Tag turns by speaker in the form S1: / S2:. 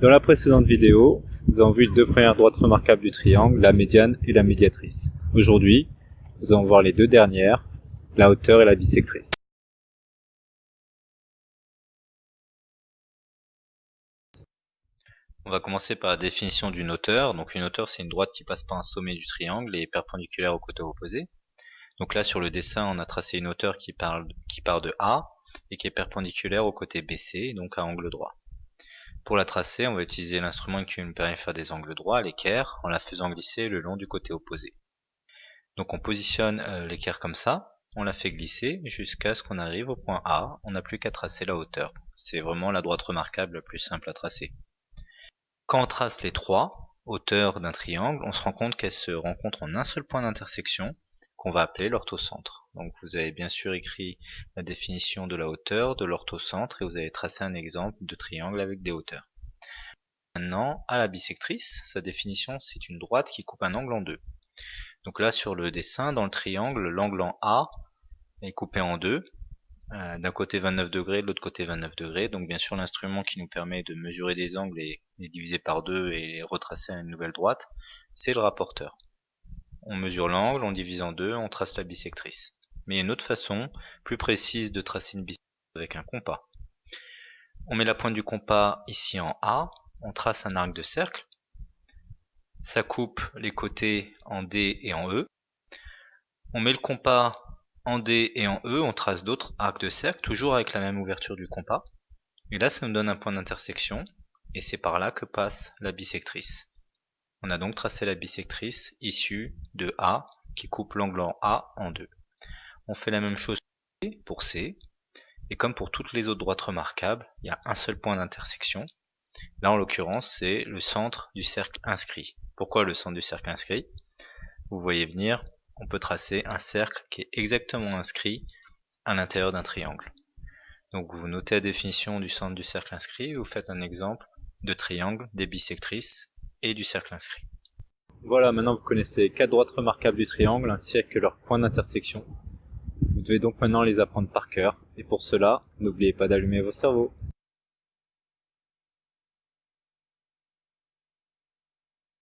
S1: Dans la précédente vidéo, nous avons vu les deux premières droites remarquables du triangle, la médiane et la médiatrice. Aujourd'hui, nous allons voir les deux dernières, la hauteur et la bisectrice.
S2: On va commencer par la définition d'une hauteur. Donc une hauteur, c'est une droite qui passe par un sommet du triangle et est perpendiculaire au côté opposé. Donc là, sur le dessin, on a tracé une hauteur qui, part de A et qui est perpendiculaire au côté BC, donc à angle droit. Pour la tracer, on va utiliser l'instrument qui nous permet de faire des angles droits, l'équerre, en la faisant glisser le long du côté opposé. Donc on positionne euh, l'équerre comme ça, on la fait glisser jusqu'à ce qu'on arrive au point A, on n'a plus qu'à tracer la hauteur. C'est vraiment la droite remarquable la plus simple à tracer. Quand on trace les trois hauteurs d'un triangle, on se rend compte qu'elles se rencontrent en un seul point d'intersection, qu'on va appeler l'orthocentre. Donc vous avez bien sûr écrit la définition de la hauteur, de l'orthocentre, et vous avez tracé un exemple de triangle avec des hauteurs. Maintenant, à la bisectrice, sa définition c'est une droite qui coupe un angle en deux. Donc là sur le dessin, dans le triangle, l'angle en A est coupé en deux, euh, d'un côté 29 degrés, de l'autre côté 29 degrés. Donc bien sûr l'instrument qui nous permet de mesurer des angles et les diviser par deux et les retracer à une nouvelle droite, c'est le rapporteur on mesure l'angle, on divise en deux, on trace la bisectrice. Mais il y a une autre façon, plus précise, de tracer une bisectrice avec un compas. On met la pointe du compas ici en A, on trace un arc de cercle, ça coupe les côtés en D et en E. On met le compas en D et en E, on trace d'autres arcs de cercle, toujours avec la même ouverture du compas. Et là, ça nous donne un point d'intersection, et c'est par là que passe la bisectrice. On a donc tracé la bisectrice issue de A qui coupe l'angle en A en deux. On fait la même chose pour C. Et comme pour toutes les autres droites remarquables, il y a un seul point d'intersection. Là en l'occurrence c'est le centre du cercle inscrit. Pourquoi le centre du cercle inscrit? Vous voyez venir, on peut tracer un cercle qui est exactement inscrit à l'intérieur d'un triangle. Donc vous notez la définition du centre du cercle inscrit, vous faites un exemple de triangle des bisectrices et du cercle inscrit.
S1: Voilà, maintenant vous connaissez les quatre droites remarquables du triangle ainsi que leurs points d'intersection. Vous devez donc maintenant les apprendre par cœur, et pour cela, n'oubliez pas d'allumer vos cerveaux.